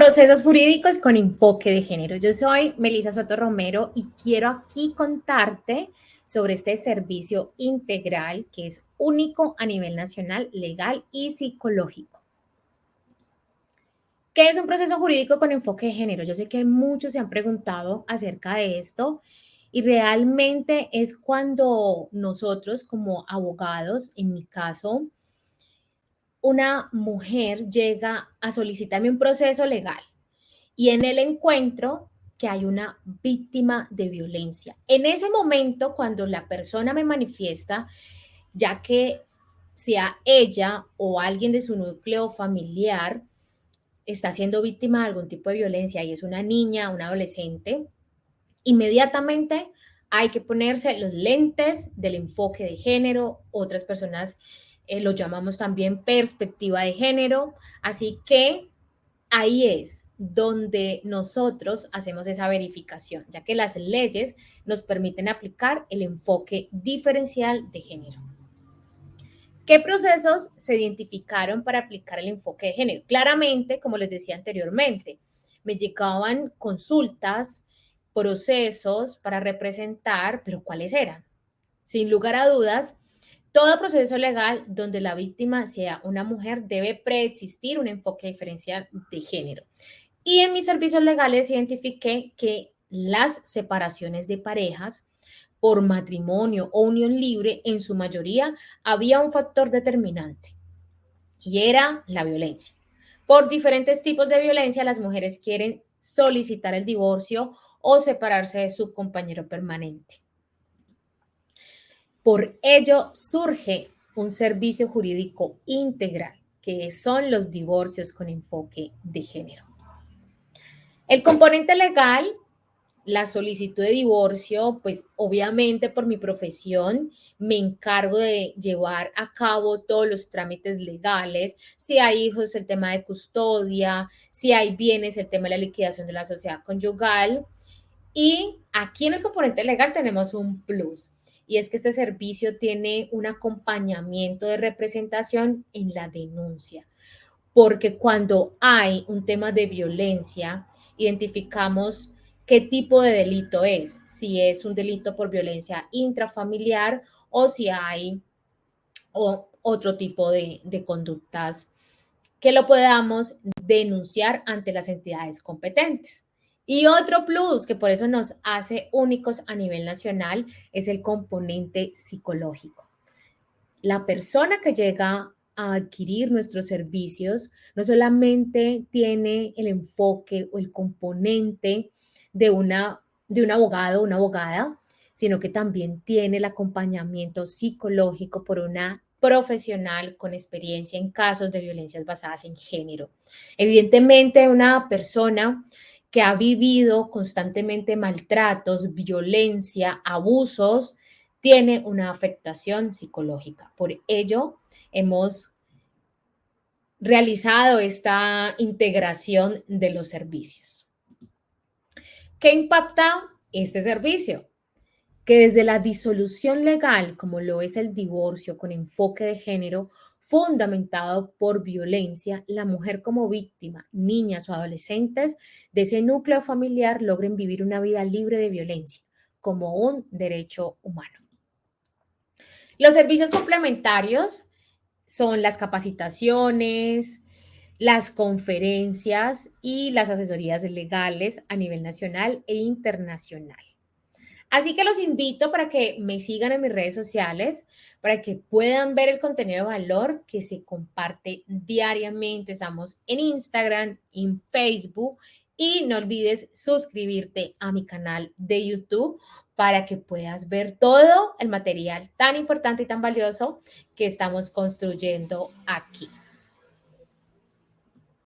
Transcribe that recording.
Procesos jurídicos con enfoque de género. Yo soy Melissa Soto Romero y quiero aquí contarte sobre este servicio integral que es único a nivel nacional, legal y psicológico. ¿Qué es un proceso jurídico con enfoque de género? Yo sé que muchos se han preguntado acerca de esto y realmente es cuando nosotros como abogados, en mi caso, una mujer llega a solicitarme un proceso legal y en el encuentro que hay una víctima de violencia. En ese momento, cuando la persona me manifiesta, ya que sea ella o alguien de su núcleo familiar está siendo víctima de algún tipo de violencia y es una niña, un adolescente, inmediatamente hay que ponerse los lentes del enfoque de género. Otras personas eh, lo llamamos también perspectiva de género. Así que ahí es donde nosotros hacemos esa verificación, ya que las leyes nos permiten aplicar el enfoque diferencial de género. ¿Qué procesos se identificaron para aplicar el enfoque de género? Claramente, como les decía anteriormente, me llegaban consultas, procesos para representar, pero ¿cuáles eran? Sin lugar a dudas, todo proceso legal donde la víctima sea una mujer debe preexistir un enfoque diferencial de género. Y en mis servicios legales identifiqué que las separaciones de parejas por matrimonio o unión libre, en su mayoría había un factor determinante y era la violencia. Por diferentes tipos de violencia, las mujeres quieren solicitar el divorcio o separarse de su compañero permanente. Por ello surge un servicio jurídico integral, que son los divorcios con enfoque de género. El componente legal, la solicitud de divorcio, pues obviamente por mi profesión me encargo de llevar a cabo todos los trámites legales, si hay hijos, el tema de custodia, si hay bienes, el tema de la liquidación de la sociedad conyugal. Y aquí en el componente legal tenemos un plus y es que este servicio tiene un acompañamiento de representación en la denuncia, porque cuando hay un tema de violencia, identificamos qué tipo de delito es, si es un delito por violencia intrafamiliar o si hay otro tipo de, de conductas que lo podamos denunciar ante las entidades competentes. Y otro plus que por eso nos hace únicos a nivel nacional es el componente psicológico. La persona que llega a adquirir nuestros servicios no solamente tiene el enfoque o el componente de, una, de un abogado o una abogada, sino que también tiene el acompañamiento psicológico por una profesional con experiencia en casos de violencias basadas en género. Evidentemente, una persona que ha vivido constantemente maltratos, violencia, abusos, tiene una afectación psicológica. Por ello, hemos realizado esta integración de los servicios. ¿Qué impacta este servicio? Que desde la disolución legal, como lo es el divorcio con enfoque de género, fundamentado por violencia, la mujer como víctima, niñas o adolescentes de ese núcleo familiar logren vivir una vida libre de violencia como un derecho humano. Los servicios complementarios son las capacitaciones, las conferencias y las asesorías legales a nivel nacional e internacional. Así que los invito para que me sigan en mis redes sociales, para que puedan ver el contenido de valor que se comparte diariamente. Estamos en Instagram, en Facebook y no olvides suscribirte a mi canal de YouTube para que puedas ver todo el material tan importante y tan valioso que estamos construyendo aquí.